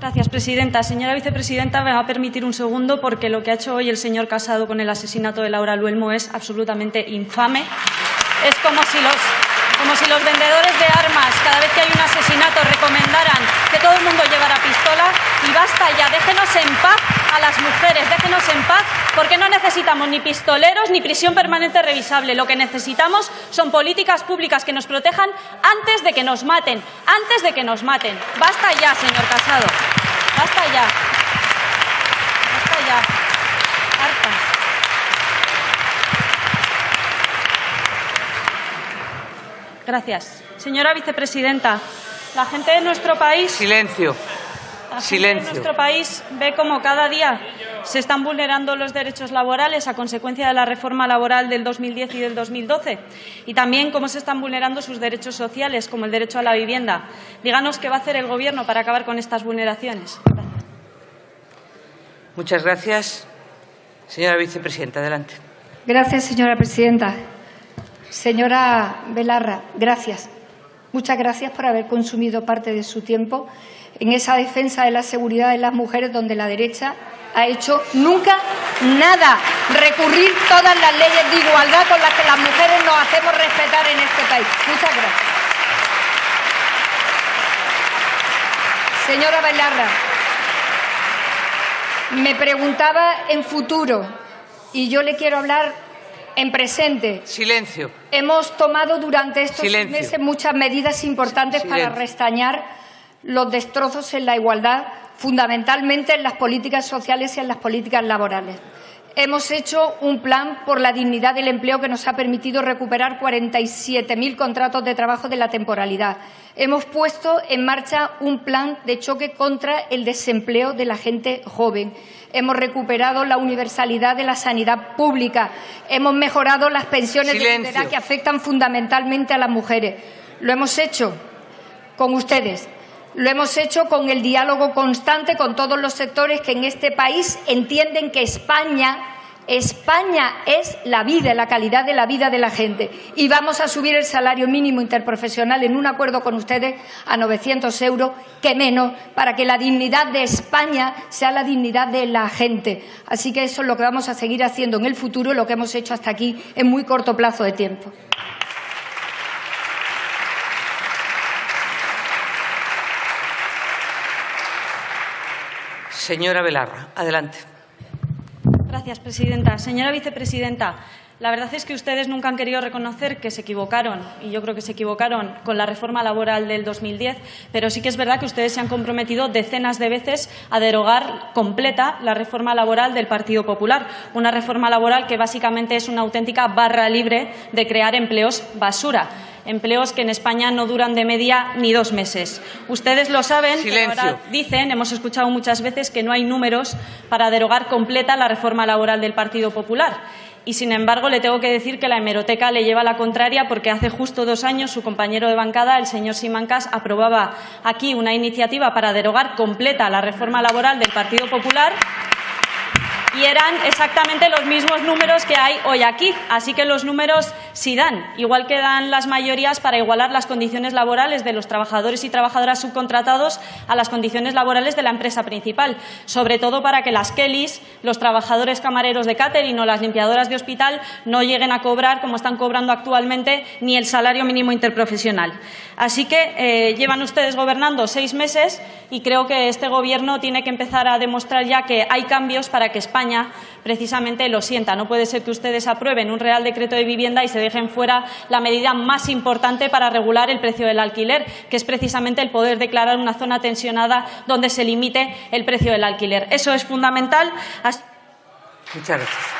Gracias, presidenta. Señora vicepresidenta, me va a permitir un segundo porque lo que ha hecho hoy el señor Casado con el asesinato de Laura Luelmo es absolutamente infame. Es como si los como si los vendedores de armas, cada vez que hay un asesinato, recomendaran que todo el mundo llevara pistola. Y basta ya, déjenos en paz a las mujeres, déjenos en paz, porque no necesitamos ni pistoleros ni prisión permanente revisable. Lo que necesitamos son políticas públicas que nos protejan antes de que nos maten, antes de que nos maten. Basta ya, señor Casado. Basta ya. Basta ya. Gracias. Señora vicepresidenta, la gente de nuestro país. Silencio. La Silencio. gente de nuestro país ve como cada día se están vulnerando los derechos laborales a consecuencia de la reforma laboral del 2010 y del 2012 y también cómo se están vulnerando sus derechos sociales, como el derecho a la vivienda. Díganos qué va a hacer el Gobierno para acabar con estas vulneraciones. Gracias. Muchas gracias. Señora vicepresidenta, adelante. Gracias, señora presidenta. Señora Belarra, gracias. Muchas gracias por haber consumido parte de su tiempo en esa defensa de la seguridad de las mujeres donde la derecha ha hecho nunca nada. Recurrir todas las leyes de igualdad con las que las mujeres nos hacemos respetar en este país. Muchas gracias. Señora Belarra, me preguntaba en futuro y yo le quiero hablar en presente. Silencio. Hemos tomado durante estos Silencio. meses muchas medidas importantes Silencio. para restañar los destrozos en la igualdad, fundamentalmente en las políticas sociales y en las políticas laborales. Hemos hecho un plan por la dignidad del empleo que nos ha permitido recuperar 47.000 contratos de trabajo de la temporalidad. Hemos puesto en marcha un plan de choque contra el desempleo de la gente joven. Hemos recuperado la universalidad de la sanidad pública. Hemos mejorado las pensiones de viudedad que afectan fundamentalmente a las mujeres. Lo hemos hecho con ustedes. Lo hemos hecho con el diálogo constante con todos los sectores que en este país entienden que España, España es la vida, la calidad de la vida de la gente. Y vamos a subir el salario mínimo interprofesional en un acuerdo con ustedes a 900 euros, que menos, para que la dignidad de España sea la dignidad de la gente. Así que eso es lo que vamos a seguir haciendo en el futuro, lo que hemos hecho hasta aquí en muy corto plazo de tiempo. Señora Belarra, adelante. Gracias, presidenta. Señora vicepresidenta, la verdad es que ustedes nunca han querido reconocer que se equivocaron, y yo creo que se equivocaron con la reforma laboral del 2010, pero sí que es verdad que ustedes se han comprometido decenas de veces a derogar completa la reforma laboral del Partido Popular, una reforma laboral que básicamente es una auténtica barra libre de crear empleos basura empleos que en España no duran de media ni dos meses. Ustedes lo saben, pero ahora dicen, hemos escuchado muchas veces que no hay números para derogar completa la reforma laboral del Partido Popular. Y, sin embargo, le tengo que decir que la hemeroteca le lleva la contraria porque hace justo dos años su compañero de bancada, el señor Simancas, aprobaba aquí una iniciativa para derogar completa la reforma laboral del Partido Popular y eran exactamente los mismos números que hay hoy aquí. Así que los números sí dan, igual que dan las mayorías para igualar las condiciones laborales de los trabajadores y trabajadoras subcontratados a las condiciones laborales de la empresa principal, sobre todo para que las Kellys, los trabajadores camareros de catering o las limpiadoras de hospital no lleguen a cobrar, como están cobrando actualmente, ni el salario mínimo interprofesional. Así que eh, llevan ustedes gobernando seis meses y creo que este Gobierno tiene que empezar a demostrar ya que hay cambios para que España precisamente lo sienta. No puede ser que ustedes aprueben un Real Decreto de Vivienda y se dejen fuera la medida más importante para regular el precio del alquiler, que es precisamente el poder declarar una zona tensionada donde se limite el precio del alquiler. Eso es fundamental. Muchas gracias.